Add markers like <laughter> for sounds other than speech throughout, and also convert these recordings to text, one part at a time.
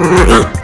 Ugh! <laughs>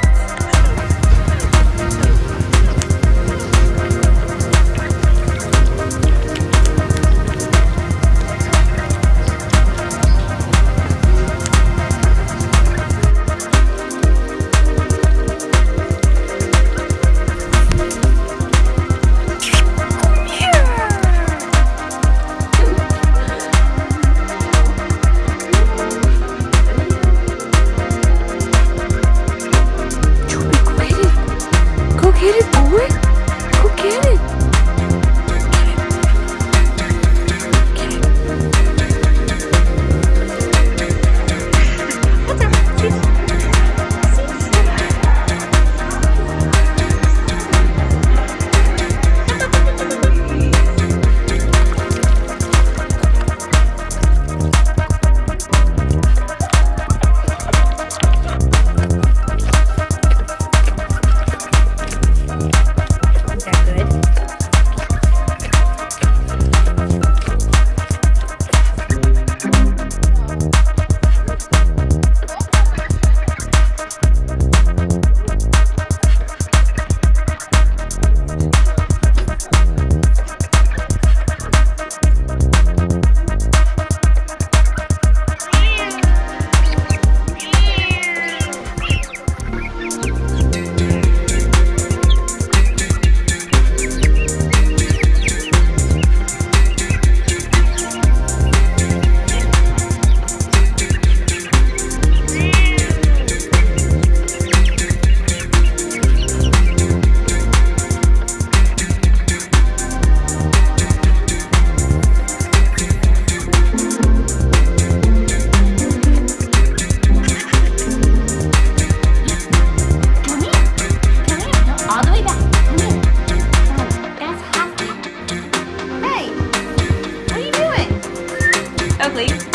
doing?